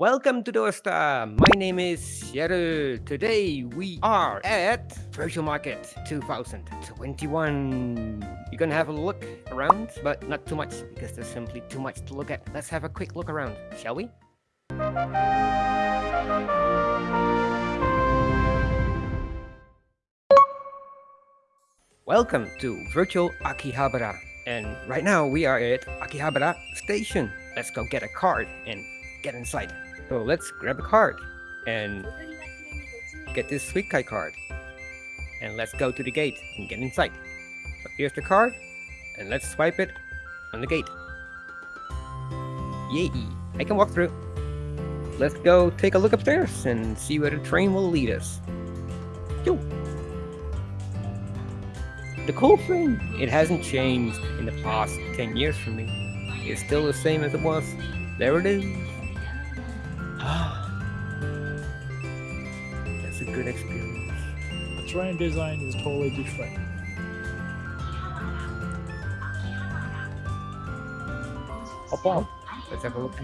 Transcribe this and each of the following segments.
Welcome to Dosta. My name is Sierra. Today we are at Virtual Market 2021. You're gonna have a look around, but not too much because there's simply too much to look at. Let's have a quick look around, shall we? Welcome to Virtual Akihabara. And right now we are at Akihabara Station. Let's go get a card and get inside. So let's grab a card and get this sweet guy card. And let's go to the gate and get inside. So here's the card and let's swipe it on the gate. Yay! I can walk through. Let's go take a look upstairs and see where the train will lead us. Yo! The cool thing, it hasn't changed in the past 10 years for me. It's still the same as it was. There it is. That's a good experience. The train design is totally different. Hop on. Let's have a look.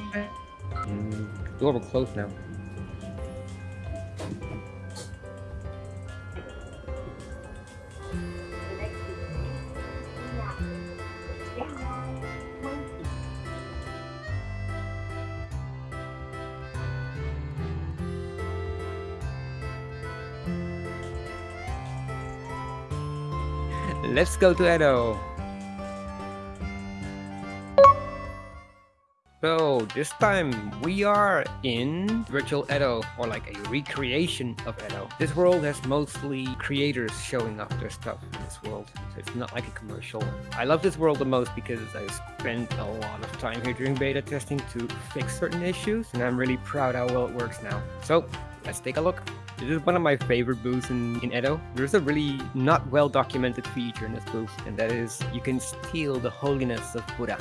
Mm, door will close now. Let's go to Edo. So this time we are in virtual Edo or like a recreation of Edo. This world has mostly creators showing off their stuff in this world. So it's not like a commercial. I love this world the most because I spent a lot of time here during beta testing to fix certain issues and I'm really proud how well it works now. So let's take a look. This is one of my favorite booths in, in Edo. There's a really not well documented feature in this booth, and that is you can steal the holiness of Buddha.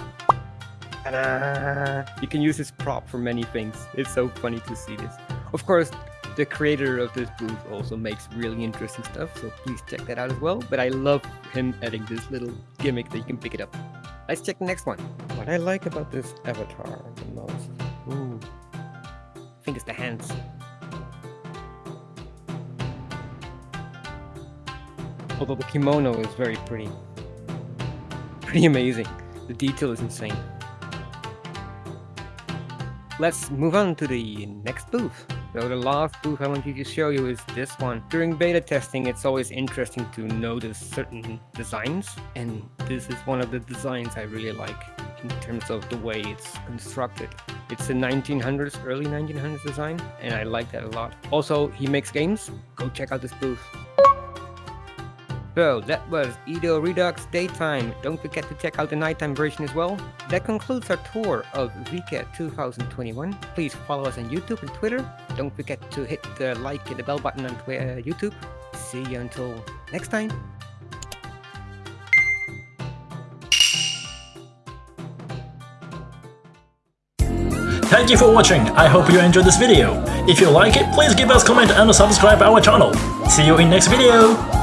You can use this prop for many things. It's so funny to see this. Of course, the creator of this booth also makes really interesting stuff, so please check that out as well. But I love him adding this little gimmick that you can pick it up. Let's check the next one. What I like about this avatar the most, ooh, I think it's the hands. Although the kimono is very pretty. Pretty amazing. The detail is insane. Let's move on to the next booth. So the last booth I wanted to show you is this one. During beta testing, it's always interesting to notice certain designs, and this is one of the designs I really like in terms of the way it's constructed. It's a 1900s, early 1900s design, and I like that a lot. Also, he makes games. Go check out this booth. So that was Edo Redux Daytime. Don't forget to check out the nighttime version as well. That concludes our tour of Vket 2021. Please follow us on YouTube and Twitter. Don't forget to hit the like and the bell button on Twitter, uh, YouTube. See you until next time. Thank you for watching, I hope you enjoyed this video. If you like it, please give us comment and subscribe our channel. See you in next video!